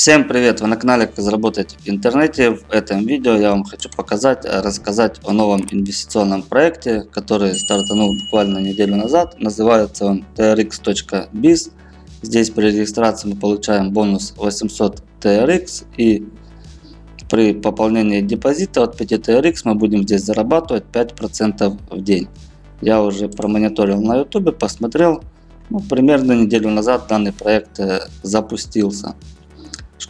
Всем привет! Вы на канале Как заработать в интернете. В этом видео я вам хочу показать, рассказать о новом инвестиционном проекте, который стартанул буквально неделю назад. Называется он trx.biz. Здесь при регистрации мы получаем бонус 800 TRX и при пополнении депозита от 5 TRX мы будем здесь зарабатывать 5% в день. Я уже промониторил на YouTube, посмотрел. Ну, примерно неделю назад данный проект э, запустился.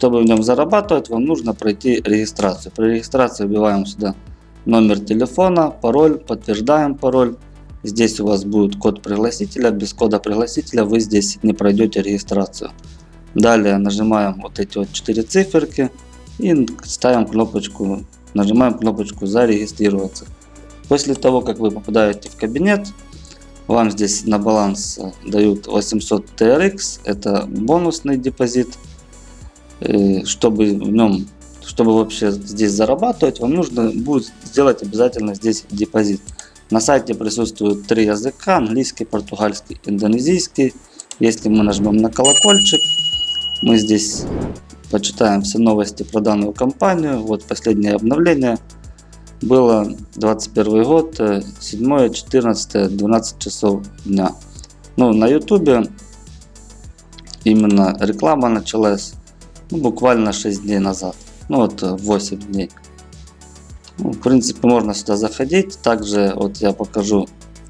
Чтобы в нем зарабатывать, вам нужно пройти регистрацию. При регистрации вбиваем сюда номер телефона, пароль, подтверждаем пароль. Здесь у вас будет код пригласителя. Без кода пригласителя вы здесь не пройдете регистрацию. Далее нажимаем вот эти вот четыре циферки и ставим кнопочку, нажимаем кнопочку зарегистрироваться. После того, как вы попадаете в кабинет, вам здесь на баланс дают 800 TRX, это бонусный депозит. Э, чтобы в нем, чтобы вообще здесь зарабатывать, вам нужно будет сделать обязательно здесь депозит. На сайте присутствуют три языка, английский, португальский, индонезийский. Если мы нажмем на колокольчик, мы здесь почитаем все новости про данную компанию. Вот последнее обновление было 21 год, 7, 14, 12 часов дня. Ну, на ютубе именно реклама началась ну, буквально 6 дней назад. Ну вот 8 э, дней. Ну, в принципе можно сюда заходить. Также вот я покажу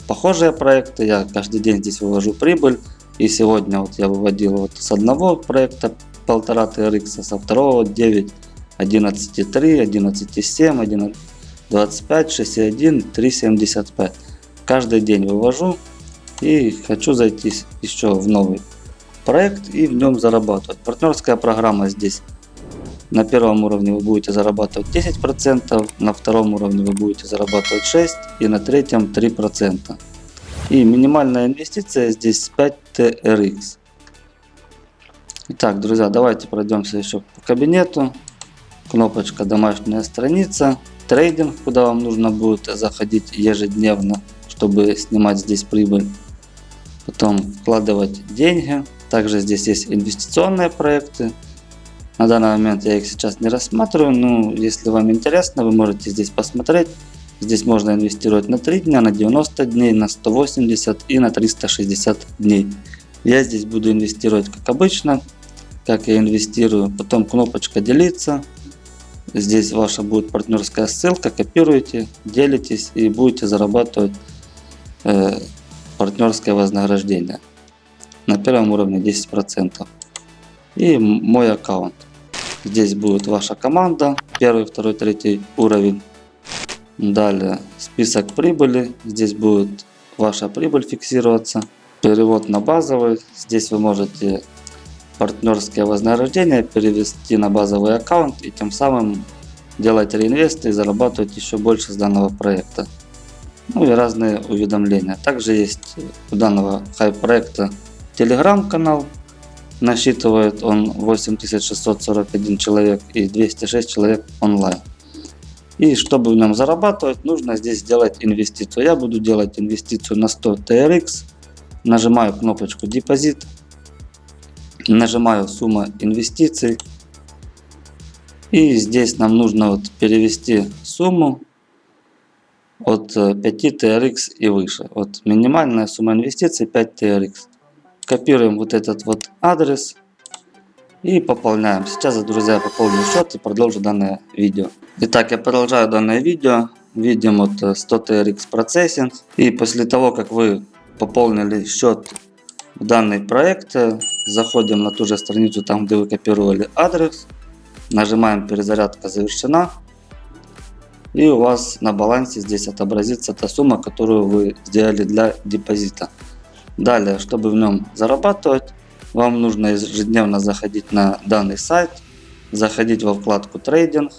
похожие проекты. Я каждый день здесь вывожу прибыль. И сегодня вот я выводил вот с одного проекта 1,5 TRX, со второго 9, 11,3, 11,7, 11, 25, 6,1, 3,75. Каждый день вывожу и хочу зайти еще в новый проект и в нем зарабатывать. Партнерская программа здесь. На первом уровне вы будете зарабатывать 10%, на втором уровне вы будете зарабатывать 6% и на третьем 3%. И минимальная инвестиция здесь 5 TRX. Итак, друзья, давайте пройдемся еще по кабинету. Кнопочка «Домашняя страница». Трейдинг, куда вам нужно будет заходить ежедневно, чтобы снимать здесь прибыль. Потом вкладывать деньги. Также здесь есть инвестиционные проекты. На данный момент я их сейчас не рассматриваю, но если вам интересно, вы можете здесь посмотреть. Здесь можно инвестировать на 3 дня, на 90 дней, на 180 и на 360 дней. Я здесь буду инвестировать как обычно, как я инвестирую. Потом кнопочка делиться. Здесь ваша будет партнерская ссылка, копируете, делитесь и будете зарабатывать э, партнерское вознаграждение на первом уровне 10%. И мой аккаунт. Здесь будет ваша команда, первый, второй, третий уровень. Далее список прибыли, здесь будет ваша прибыль фиксироваться. Перевод на базовый, здесь вы можете партнерские вознаграждения перевести на базовый аккаунт и тем самым делать реинвесты и зарабатывать еще больше с данного проекта. Ну и разные уведомления. Также есть у данного хай проекта телеграм-канал. Насчитывает он 8641 человек и 206 человек онлайн. И чтобы в нем зарабатывать, нужно здесь сделать инвестицию. Я буду делать инвестицию на 100 TRX. Нажимаю кнопочку депозит. Нажимаю сумма инвестиций. И здесь нам нужно вот перевести сумму от 5 TRX и выше. Вот минимальная сумма инвестиций 5 TRX. Копируем вот этот вот адрес и пополняем. Сейчас, друзья, пополню счет и продолжу данное видео. Итак, я продолжаю данное видео. Видим вот 100 TRX процессинг. И после того, как вы пополнили счет в данный проект, заходим на ту же страницу, там где вы копировали адрес. Нажимаем перезарядка завершена. И у вас на балансе здесь отобразится та сумма, которую вы сделали для депозита. Далее, чтобы в нем зарабатывать, вам нужно ежедневно заходить на данный сайт, заходить во вкладку трейдинг,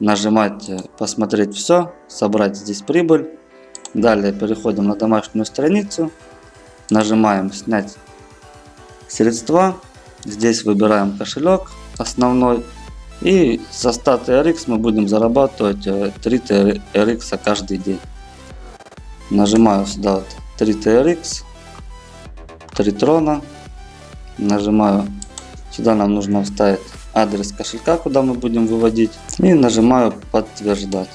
нажимать э, посмотреть все, собрать здесь прибыль. Далее переходим на домашнюю страницу, нажимаем снять средства, здесь выбираем кошелек основной и со 100 TRX мы будем зарабатывать 3 э, TRX каждый день. Нажимаю сюда вот 3 TRX, три трона. Нажимаю. Сюда нам нужно вставить адрес кошелька, куда мы будем выводить. И нажимаю подтверждать.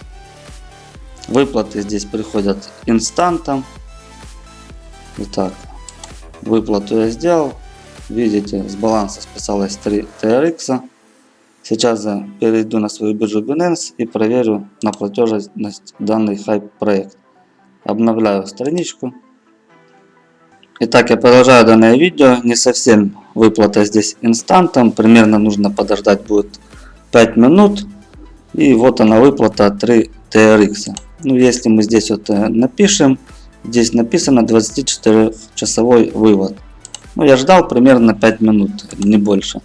Выплаты здесь приходят инстантом. Итак, выплату я сделал. Видите, с баланса списалось 3 TRX. Сейчас я перейду на свою биржу Binance и проверю на платежность данный хайп проект. Обновляю страничку. Итак, я продолжаю данное видео. Не совсем выплата здесь инстантом. Примерно нужно подождать будет 5 минут. И вот она выплата 3 TRX. Ну, если мы здесь вот э, напишем, здесь написано 24 часовой вывод. Ну, я ждал примерно 5 минут, не больше.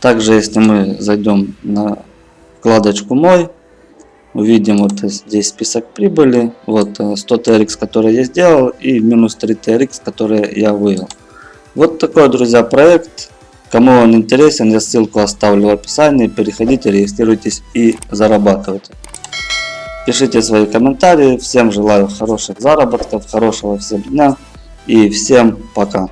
Также, если мы зайдем на вкладочку «Мой», увидим вот здесь список прибыли, вот 100 э, TRX, который я сделал, и минус 3 TRX, которые я вывел. Вот такой, друзья, проект. Кому он интересен, я ссылку оставлю в описании. Переходите, регистрируйтесь и зарабатывайте. Пишите свои комментарии. Всем желаю хороших заработков, хорошего всем дня и всем пока.